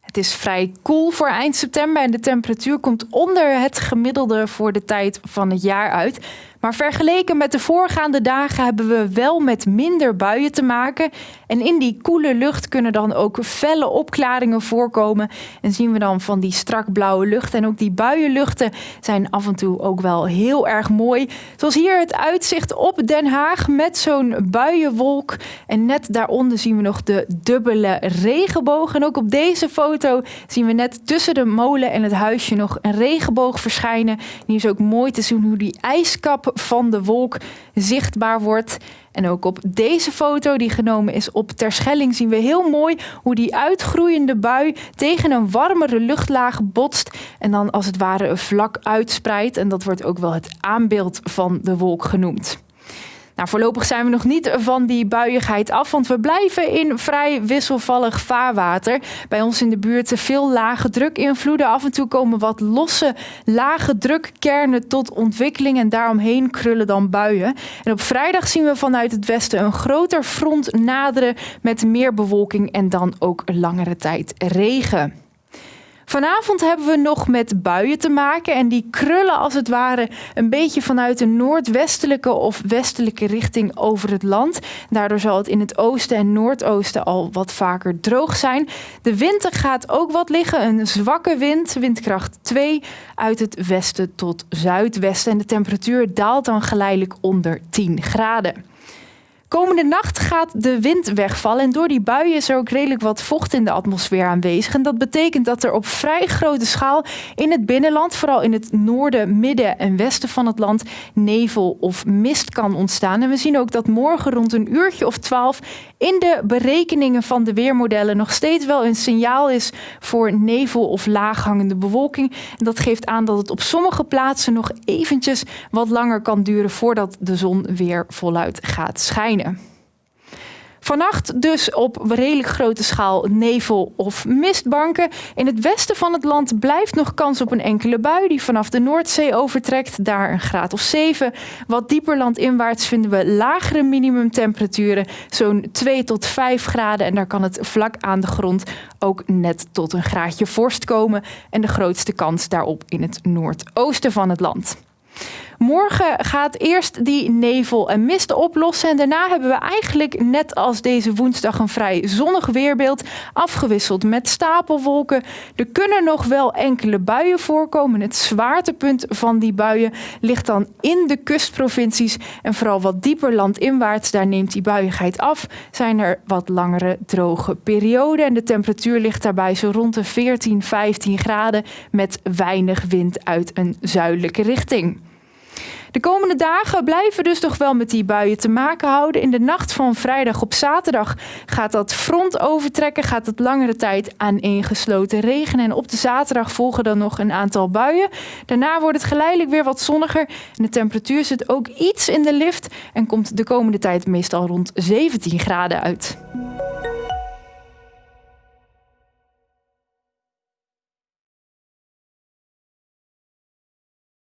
Het is vrij koel voor eind september en de temperatuur komt onder het gemiddelde voor de tijd van het jaar uit. Maar vergeleken met de voorgaande dagen hebben we wel met minder buien te maken. En in die koele lucht kunnen dan ook felle opklaringen voorkomen. En zien we dan van die strak blauwe lucht. En ook die buienluchten zijn af en toe ook wel heel erg mooi. Zoals hier het uitzicht op Den Haag met zo'n buienwolk. En net daaronder zien we nog de dubbele regenboog. En ook op deze foto zien we net tussen de molen en het huisje nog een regenboog verschijnen. En hier is ook mooi te zien hoe die ijskap van de wolk zichtbaar wordt. En ook op deze foto die genomen is op Terschelling zien we heel mooi hoe die uitgroeiende bui tegen een warmere luchtlaag botst en dan als het ware vlak uitspreidt. En dat wordt ook wel het aanbeeld van de wolk genoemd. Nou, voorlopig zijn we nog niet van die buiigheid af, want we blijven in vrij wisselvallig vaarwater. Bij ons in de buurt veel lage drukinvloeden. Af en toe komen wat losse lage drukkernen tot ontwikkeling en daaromheen krullen dan buien. En op vrijdag zien we vanuit het westen een groter front naderen met meer bewolking en dan ook langere tijd regen. Vanavond hebben we nog met buien te maken en die krullen als het ware een beetje vanuit de noordwestelijke of westelijke richting over het land. Daardoor zal het in het oosten en noordoosten al wat vaker droog zijn. De wind gaat ook wat liggen, een zwakke wind, windkracht 2 uit het westen tot zuidwesten en de temperatuur daalt dan geleidelijk onder 10 graden. Komende nacht gaat de wind wegvallen en door die buien is er ook redelijk wat vocht in de atmosfeer aanwezig. En dat betekent dat er op vrij grote schaal in het binnenland, vooral in het noorden, midden en westen van het land, nevel of mist kan ontstaan. En we zien ook dat morgen rond een uurtje of twaalf in de berekeningen van de weermodellen nog steeds wel een signaal is voor nevel of laaghangende bewolking. En dat geeft aan dat het op sommige plaatsen nog eventjes wat langer kan duren voordat de zon weer voluit gaat schijnen. Vannacht dus op redelijk grote schaal nevel of mistbanken. In het westen van het land blijft nog kans op een enkele bui die vanaf de Noordzee overtrekt. Daar een graad of 7. Wat dieper landinwaarts vinden we lagere minimumtemperaturen. Zo'n 2 tot 5 graden. En daar kan het vlak aan de grond ook net tot een graadje vorst komen. En de grootste kans daarop in het noordoosten van het land. Morgen gaat eerst die nevel en mist oplossen. En daarna hebben we eigenlijk net als deze woensdag een vrij zonnig weerbeeld. Afgewisseld met stapelwolken. Er kunnen nog wel enkele buien voorkomen. Het zwaartepunt van die buien ligt dan in de kustprovincies. En vooral wat dieper landinwaarts, daar neemt die buiigheid af. Zijn er wat langere droge perioden. En de temperatuur ligt daarbij zo rond de 14, 15 graden. Met weinig wind uit een zuidelijke richting. De komende dagen blijven dus toch wel met die buien te maken houden. In de nacht van vrijdag op zaterdag gaat dat front overtrekken, gaat het langere tijd aaneengesloten regenen. En op de zaterdag volgen dan nog een aantal buien. Daarna wordt het geleidelijk weer wat zonniger en de temperatuur zit ook iets in de lift en komt de komende tijd meestal rond 17 graden uit.